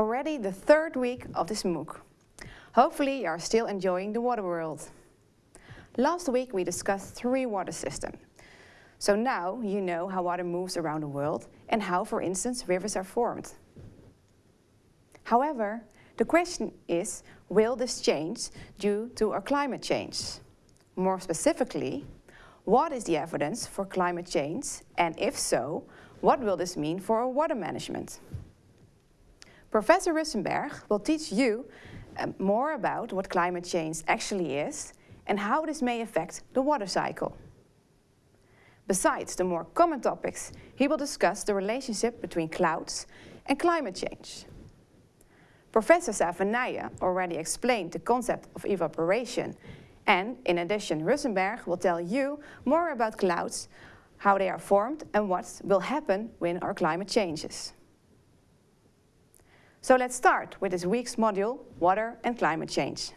already the third week of this MOOC. Hopefully you are still enjoying the water world. Last week we discussed three water systems. So now you know how water moves around the world and how, for instance, rivers are formed. However, the question is, will this change due to our climate change? More specifically, what is the evidence for climate change and if so, what will this mean for our water management? Professor Russchenberg will teach you uh, more about what climate change actually is and how this may affect the water cycle. Besides the more common topics, he will discuss the relationship between clouds and climate change. Professor Savenije already explained the concept of evaporation and in addition Russchenberg will tell you more about clouds, how they are formed and what will happen when our climate changes. So let's start with this week's module, Water and Climate Change.